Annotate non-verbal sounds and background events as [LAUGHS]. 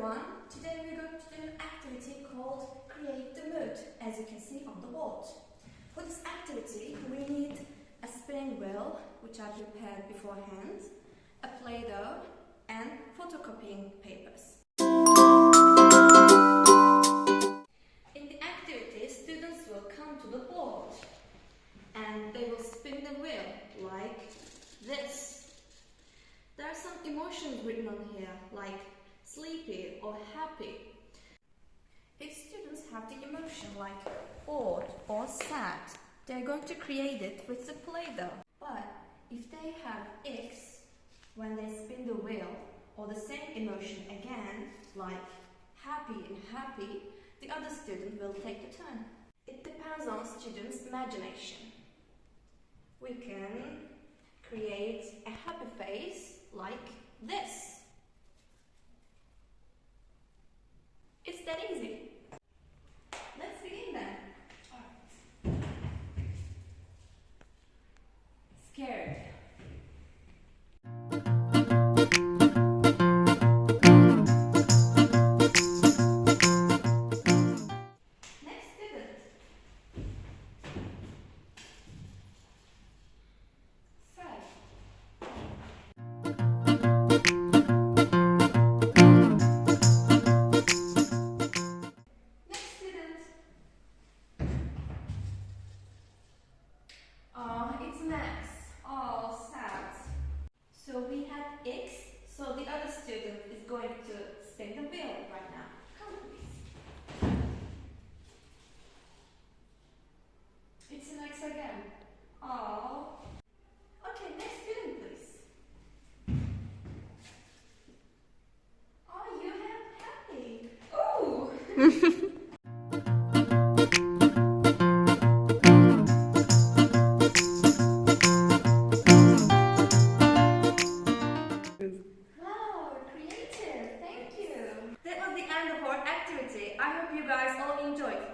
everyone! Today we're going to do an activity called Create the Mood, as you can see on the board. For this activity, we need a spinning wheel, which I prepared beforehand, a Play-Doh, and photocopying papers. In the activity, students will come to the board and they will spin the wheel like this. There are some emotions written on here, like sleepy or happy. If students have the emotion like bored or sad, they're going to create it with the Play-Doh. But if they have X when they spin the wheel or the same emotion again, like happy and happy, the other student will take the turn. It depends on students' imagination. We can create a happy face like this. It's that easy. Oh, it's Max. Oh, sad. So we have X, so the other student is going to spin the wheel right now. Come please. It's an X again. Oh. Okay, next student please. Oh, you have happy. Oh. [LAUGHS] activity. I hope you guys all enjoyed.